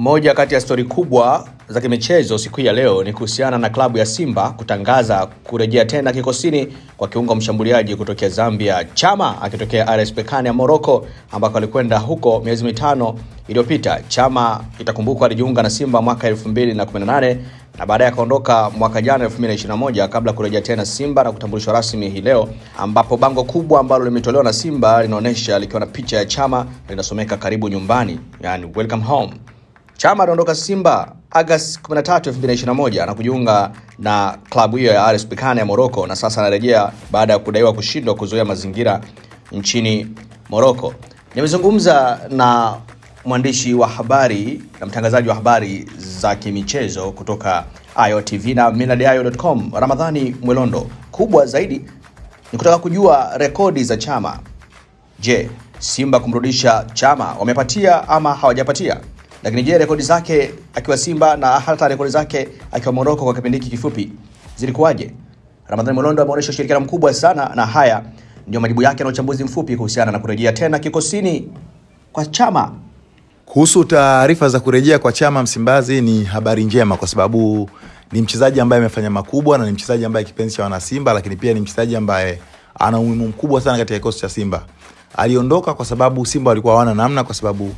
Moja kati ya stori kubwa za kimichezo siku ya leo ni kuhusiana na klabu ya Simba kutangaza kurejea tena kikosini kwa kiungo mshambuliaji kutokea Zambia Chama akitokea RS ya Morocco ambako alikwenda huko miezi mitano iliyopita. Chama itakumbukwa alijiunga na Simba mwaka 2018 na baadaye akaondoka mwaka jana 2021 kabla kurejea tena Simba na kutambulishwa rasmi hii leo, ambapo bango kubwa ambalo limetolewa na Simba linaonyesha likiwa na picha ya Chama linasomeka karibu nyumbani, yani welcome home. Chama anaondoka Simba Agosti 13, 2021 na kujiunga na klabu hiyo ya RS Berkane ya Morocco na sasa anarejea baada ya kudaiwa kushindwa kuzoea mazingira nchini Morocco. Nimezungumza na mwandishi wa habari na mtangazaji wa habari za kimichezo kutoka IOTV na millardayo.com Ramadhani Mwelondo. Kubwa zaidi ni kutaka kujua rekodi za Chama. Je, Simba kumrudisha Chama wamepatia ama hawajapatia? Lakini je, rekodi zake akiwa Simba na hata rekodi zake akiwa Moroko kwa kipindi hiki kifupi zilikuwaje? Ramadhani Molondo ameonyesha ushirikiano mkubwa sana, na haya ndio majibu yake na uchambuzi mfupi kuhusiana na kurejea tena kikosini kwa Chama. Kuhusu taarifa za kurejea kwa Chama Msimbazi ni habari njema, kwa sababu ni mchezaji ambaye amefanya makubwa na ni mchezaji ambaye kipenzi cha wanasimba, lakini pia ni mchezaji ambaye ana umuhimu mkubwa sana katika kikosi cha Simba. Aliondoka kwa sababu Simba walikuwa hawana namna, kwa sababu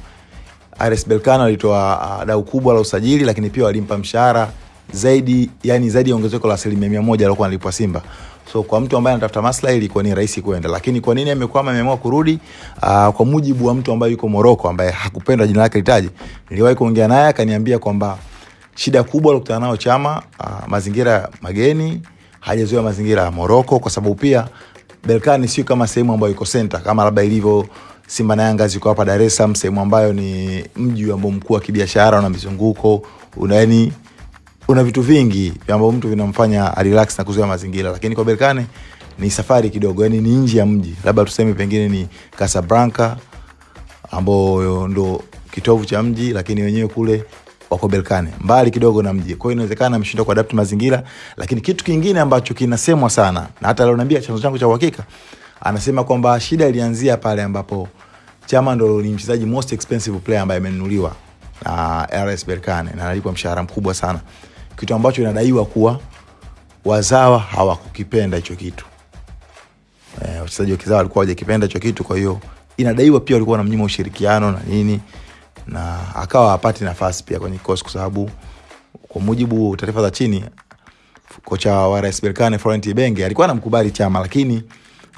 RS Berkane alitoa uh, dau kubwa la usajili, lakini pia walimpa mshahara zaidi, yani zaidi ya ongezeko la asilimia mia moja alikuwa analipwa Simba. So kwa mtu ambaye anatafuta maslahi ilikuwa ni rahisi kwenda, lakini kwa nini amekwama, ameamua kurudi? Uh, kwa mujibu wa mtu ambaye yuko Moroko, ambaye hakupenda jina lake litaje, niliwahi kuongea naye akaniambia kwamba shida kubwa alokutana nayo Chama uh, mazingira mageni, hajazoea mazingira ya Moroko, kwa sababu pia Berkane sio kama sehemu ambayo iko center kama labda ilivyo Simba na Yanga ziko hapa Dar es Salaam, sehemu ambayo ni mji ambao mkuu wa kibiashara, una mizunguko, una yani una vitu vingi ambavyo mtu vinamfanya relax na kuzoea mazingira, lakini kwa Berkane ni safari kidogo, yani ni nje ya mji, labda tuseme pengine ni Casablanca ambao ndo kitovu cha mji, lakini wenyewe kule wako Berkane. Mbali kidogo na mji. Kwa hiyo inawezekana ameshindwa kuadapt mazingira, lakini kitu kingine ambacho kinasemwa sana na hata leo naambia chanzo changu cha uhakika, anasema kwamba shida ilianzia pale ambapo Chama ndo ni mchezaji most expensive player ambaye amenunuliwa na RS Berkane na analipwa mshahara mkubwa sana, kitu ambacho inadaiwa kuwa wazawa hawakukipenda hicho kitu. Eh, wachezaji wa kizawa walikuwa hawajakipenda hicho kitu, kwa hiyo inadaiwa pia walikuwa wanamnyima ushirikiano na nini, na akawa hapati nafasi pia kwenye kikosi, kwa sababu kwa mujibu wa taarifa za chini, kocha wa RS Berkane Florent Ibenge alikuwa anamkubali Chama, lakini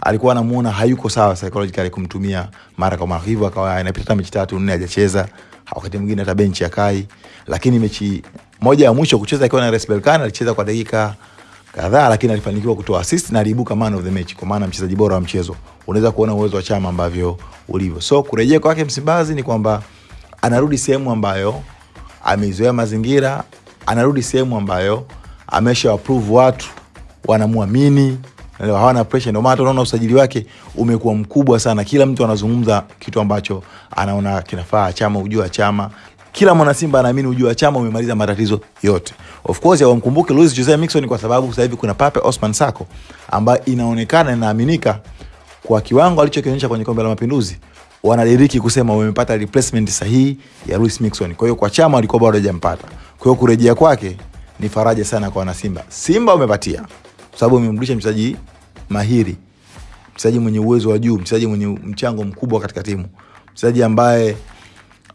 alikuwa anamuona hayuko sawa psychologically kumtumia mara kwa mara, hivyo akawa inapita mechi tatu nne hajacheza, wakati mwingine hata benchi akai. Lakini mechi moja ya mwisho kucheza akiwa na RS Berkane alicheza kwa dakika kadhaa, lakini alifanikiwa kutoa assist na aliibuka man of the match, kwa maana mchezaji bora wa mchezo. Unaweza kuona uwezo wa Chama ambavyo ulivyo. So kurejea kwake Msimbazi ni kwamba anarudi sehemu ambayo ameizoea mazingira, anarudi sehemu ambayo amesha approve watu wanamwamini Leo hawana pressure, ndio maana tunaona usajili wake umekuwa mkubwa sana. Kila mtu anazungumza kitu ambacho anaona kinafaa Chama, ujua Chama. Kila mwana Simba anaamini ujua Chama umemaliza matatizo yote. Of course hawamkumbuke Luis Jose Miquissone kwa sababu sasa hivi kuna Pape Osman Sako ambaye inaonekana inaaminika kwa kiwango alichokionyesha kwenye Kombe la Mapinduzi, wanadiriki kusema wamepata replacement sahihi ya Luis Miquissone. Kwa hiyo kwa Chama walikuwa bado hajampata, Kwa hiyo kurejea kwake ni faraja sana kwa wana Simba. Simba wamepatia kwa sababu amemrudisha mchezaji mahiri, mchezaji mwenye uwezo wa juu, mchezaji mwenye mchango mkubwa katika timu, mchezaji ambaye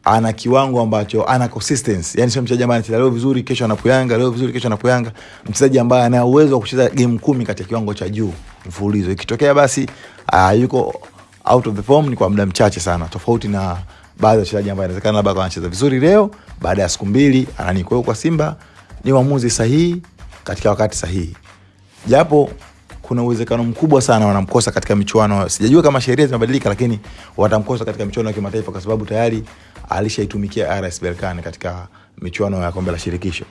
ana kiwango ambacho ana consistency, yani sio mchezaji ambaye anacheza leo vizuri kesho anapoyanga, leo vizuri kesho anapoyanga, mchezaji ambaye ana uwezo wa kucheza game kumi katika kiwango cha juu mfululizo. Ikitokea basi uh, yuko out of the form ni kwa muda mchache sana, tofauti na baadhi ya wachezaji ambao inawezekana labda anacheza vizuri leo, baada ya siku mbili anani. Kwa Simba ni uamuzi sahihi katika wakati sahihi, japo kuna uwezekano mkubwa sana wanamkosa katika michuano. Sijajua kama sheria zimebadilika, lakini watamkosa katika michuano ya kimataifa kwa sababu tayari alishaitumikia RS Berkane katika michuano ya kombe la shirikisho.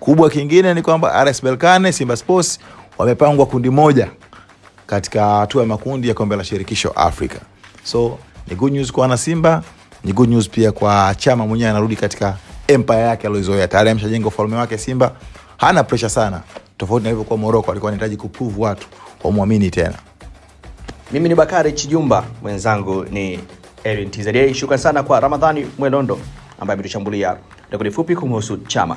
Kubwa kingine ni kwamba RS Berkane, Simba Sports wamepangwa kundi moja katika hatua ya makundi ya kombe la shirikisho Afrika. So ni good news kwa wanasimba, ni good news pia kwa Chama mwenyewe, anarudi katika empire yake aliyozoea. Tayari ameshajenga ufalme wake Simba, hana pressure sana tofauti na ilivyokuwa Morocco, alikuwa anahitaji kuprove watu wamwamini tena. Mimi ni Bakari Chijumba, mwenzangu ni Erin TZA. Shukrani sana kwa Ramadhani Mwelondo ambaye ametushambulia Rekodi fupi kumhusu Chama.